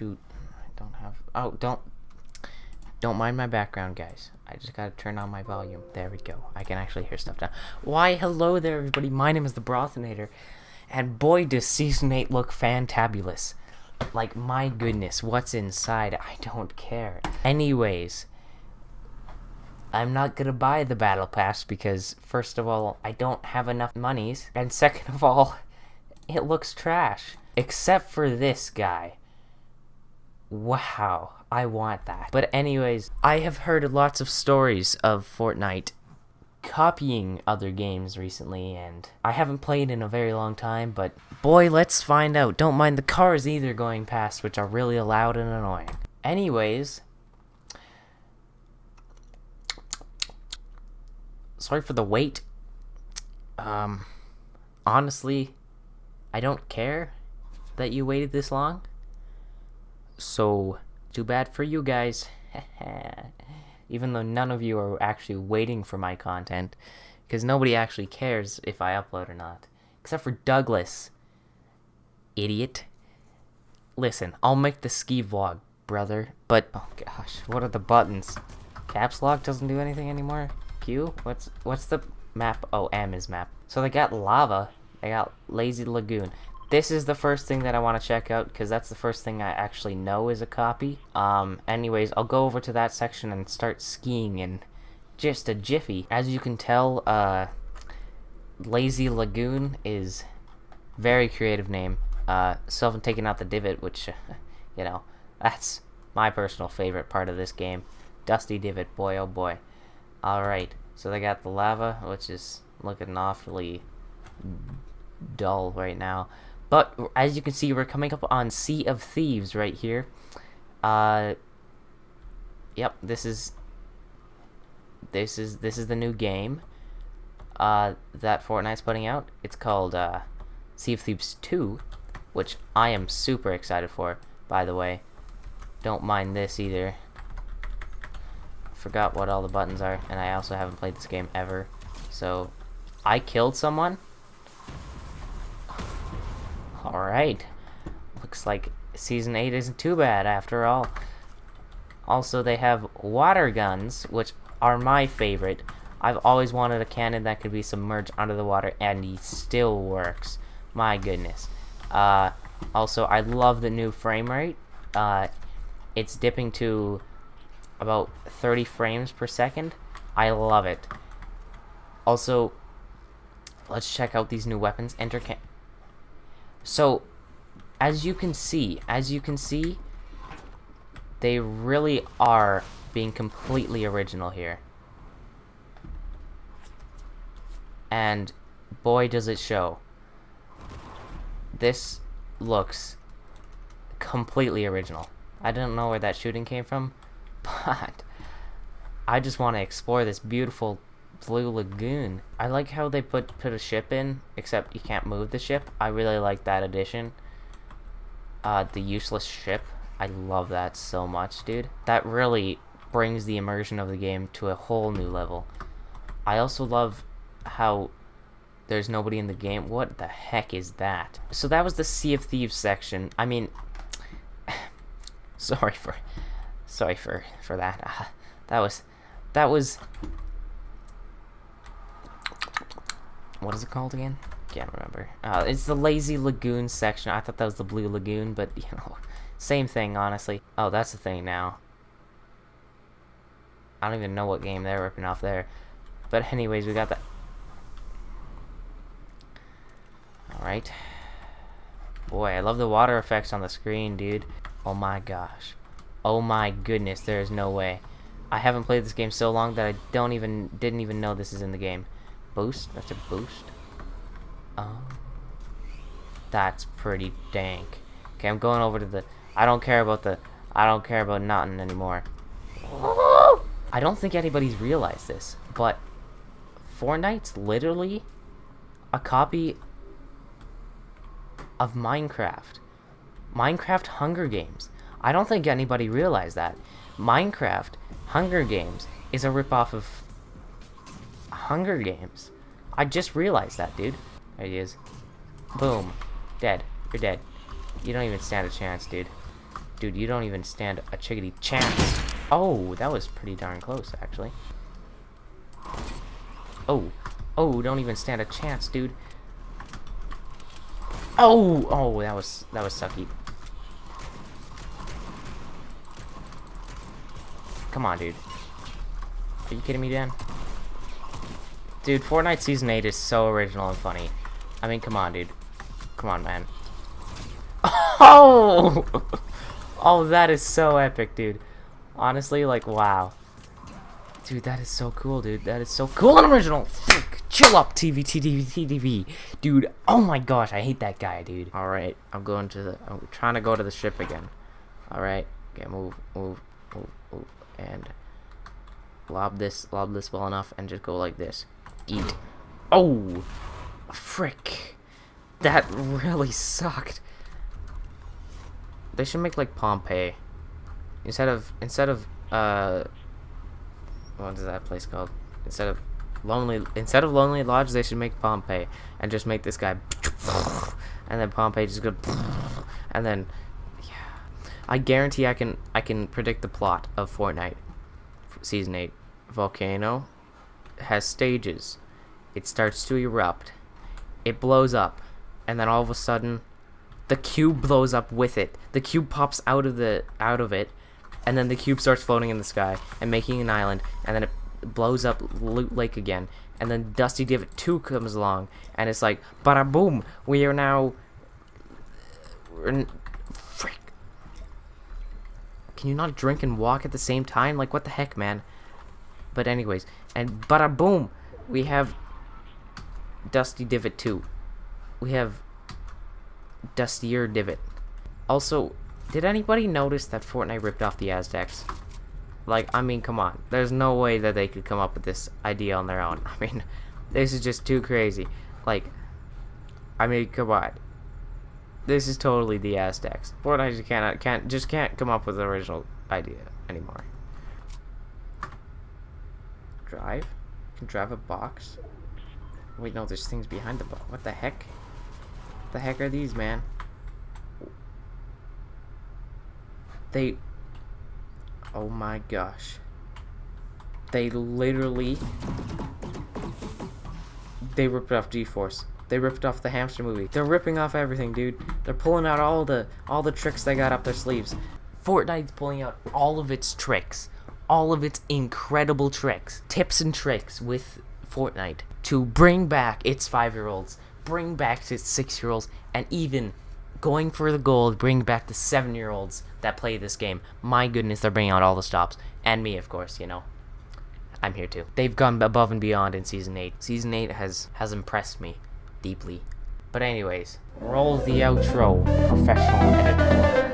Shoot. I don't have Oh, don't don't mind my background, guys. I just gotta turn on my volume. There we go. I can actually hear stuff now. Why, hello there, everybody. My name is the Brothinator. And boy, does Season 8 look fantabulous. Like, my goodness, what's inside? I don't care. Anyways, I'm not gonna buy the Battle Pass because, first of all, I don't have enough monies. And second of all, it looks trash. Except for this guy. Wow, I want that. But anyways, I have heard lots of stories of Fortnite copying other games recently, and I haven't played in a very long time, but boy, let's find out. Don't mind the cars either going past, which are really loud and annoying. Anyways, sorry for the wait. Um, honestly, I don't care that you waited this long. So, too bad for you guys. Even though none of you are actually waiting for my content. Because nobody actually cares if I upload or not. Except for Douglas. Idiot. Listen, I'll make the ski vlog, brother. But, oh gosh, what are the buttons? Caps lock doesn't do anything anymore? Q? What's, what's the map? Oh, M is map. So they got lava. They got Lazy Lagoon this is the first thing that I want to check out because that's the first thing I actually know is a copy. Um, anyways, I'll go over to that section and start skiing in just a jiffy. As you can tell, uh, Lazy Lagoon is very creative name. Uh, so I'm taking out the divot, which, you know, that's my personal favorite part of this game. Dusty divot, boy oh boy. Alright, so they got the lava, which is looking awfully dull right now. But as you can see, we're coming up on Sea of Thieves right here. Uh, yep, this is this is this is the new game uh, that Fortnite's putting out. It's called uh, Sea of Thieves 2, which I am super excited for. By the way, don't mind this either. Forgot what all the buttons are, and I also haven't played this game ever. So, I killed someone. Alright. Looks like Season 8 isn't too bad after all. Also, they have water guns, which are my favorite. I've always wanted a cannon that could be submerged under the water, and he still works. My goodness. Uh, also, I love the new frame rate. Uh, it's dipping to about 30 frames per second. I love it. Also, let's check out these new weapons. Enter so, as you can see, as you can see, they really are being completely original here. And boy does it show. This looks completely original. I don't know where that shooting came from, but I just want to explore this beautiful Blue Lagoon. I like how they put put a ship in, except you can't move the ship. I really like that addition. Uh, the useless ship. I love that so much, dude. That really brings the immersion of the game to a whole new level. I also love how there's nobody in the game. What the heck is that? So that was the Sea of Thieves section. I mean, sorry for, sorry for for that. Uh, that was, that was what is it called again? Can't remember. Uh, it's the Lazy Lagoon section. I thought that was the Blue Lagoon, but, you know, same thing, honestly. Oh, that's the thing now. I don't even know what game they're ripping off there. But anyways, we got that. Alright. Boy, I love the water effects on the screen, dude. Oh my gosh. Oh my goodness, there is no way. I haven't played this game so long that I don't even didn't even know this is in the game. Boost? That's a boost? Oh. That's pretty dank. Okay, I'm going over to the... I don't care about the... I don't care about nothing anymore. I don't think anybody's realized this, but Fortnite's literally a copy of Minecraft. Minecraft Hunger Games. I don't think anybody realized that. Minecraft Hunger Games is a ripoff of Hunger Games. I just realized that, dude. There he is. Boom. Dead. You're dead. You don't even stand a chance, dude. Dude, you don't even stand a chickadee chance. Oh, that was pretty darn close, actually. Oh. Oh, don't even stand a chance, dude. Oh! Oh, that was, that was sucky. Come on, dude. Are you kidding me, Dan? Dude, Fortnite Season 8 is so original and funny. I mean, come on, dude. Come on, man. Oh! Oh, that is so epic, dude. Honestly, like, wow. Dude, that is so cool, dude. That is so cool and original. Frick. Chill up, TV, TV, TV. Dude, oh my gosh, I hate that guy, dude. Alright, I'm going to the... I'm trying to go to the ship again. Alright. Okay, move, move, move, move. And lob this, lob this well enough, and just go like this. Eat. Oh! Frick. That really sucked. They should make like Pompeii. Instead of instead of uh what is that place called? Instead of Lonely instead of Lonely Lodge they should make Pompeii and just make this guy and then Pompeii just go and then yeah. I guarantee I can I can predict the plot of Fortnite season 8 volcano has stages it starts to erupt it blows up and then all of a sudden the cube blows up with it. The cube pops out of the out of it, and then the cube starts floating in the sky and making an island, and then it blows up Loot Lake again, and then Dusty Divot 2 comes along, and it's like, bada boom, we are now... Frick. Can you not drink and walk at the same time? Like, what the heck, man? But anyways, and bada boom, we have Dusty Divot 2. We have dustier divot. Also, did anybody notice that Fortnite ripped off the Aztecs? Like, I mean, come on. There's no way that they could come up with this idea on their own. I mean, this is just too crazy. Like, I mean, come on. This is totally the Aztecs. Fortnite just cannot, can't, just can't come up with an original idea anymore. Drive? can drive a box? Wait, no, there's things behind the box. What the heck? What The heck are these, man? They... Oh my gosh. They literally... They ripped off G-Force. They ripped off the hamster movie. They're ripping off everything, dude. They're pulling out all the all the tricks they got up their sleeves. Fortnite's pulling out all of its tricks. All of its incredible tricks. Tips and tricks with Fortnite to bring back its five-year-olds bring back its six year olds and even going for the gold, bring back the seven year olds that play this game. My goodness, they're bringing out all the stops. And me, of course, you know. I'm here too. They've gone above and beyond in season 8. Season 8 has has impressed me deeply. But anyways, roll the outro, professional editor.